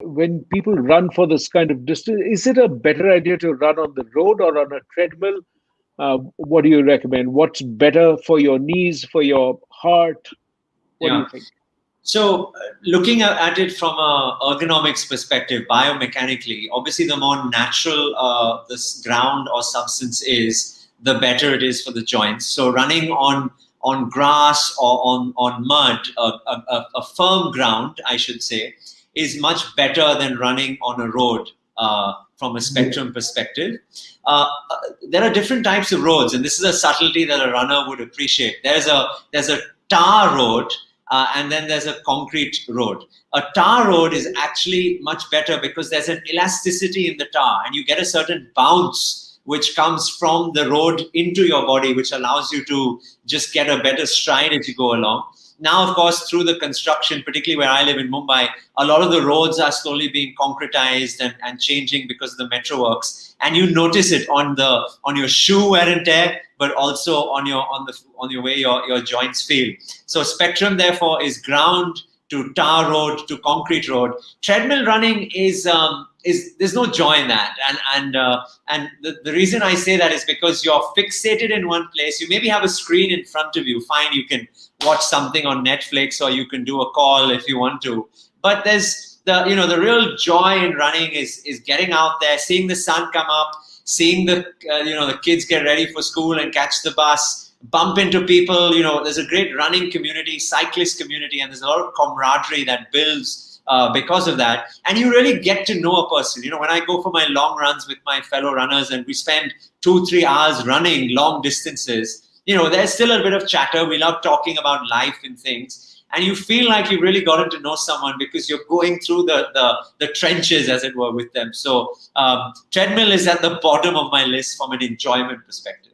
when people run for this kind of distance, is it a better idea to run on the road or on a treadmill? Uh, what do you recommend? What's better for your knees, for your heart? What yeah. do you think? So, uh, looking at it from a ergonomics perspective, biomechanically, obviously, the more natural uh, this ground or substance is, the better it is for the joints. So, running on on grass or on on mud, a, a, a firm ground, I should say, is much better than running on a road uh, from a spectrum perspective. Uh, uh, there are different types of roads, and this is a subtlety that a runner would appreciate. There's a there's a tar road, uh, and then there's a concrete road. A tar road is actually much better because there's an elasticity in the tar, and you get a certain bounce which comes from the road into your body, which allows you to just get a better stride as you go along. Now, of course, through the construction, particularly where I live in Mumbai, a lot of the roads are slowly being concretized and, and changing because of the metro works. And you notice it on the on your shoe wear and tear, but also on your on the on your way your, your joints feel. So spectrum therefore is ground to tar road to concrete road. Treadmill running is um, is there's no joy in that, and and uh, and the, the reason I say that is because you're fixated in one place. You maybe have a screen in front of you. Fine, you can watch something on Netflix or you can do a call if you want to. But there's the you know the real joy in running is is getting out there, seeing the sun come up, seeing the uh, you know the kids get ready for school and catch the bus bump into people. You know, there's a great running community, cyclist community, and there's a lot of camaraderie that builds uh, because of that. And you really get to know a person. You know, when I go for my long runs with my fellow runners and we spend two, three hours running long distances, you know, there's still a bit of chatter. We love talking about life and things. And you feel like you've really gotten to know someone because you're going through the, the, the trenches, as it were, with them. So um, treadmill is at the bottom of my list from an enjoyment perspective.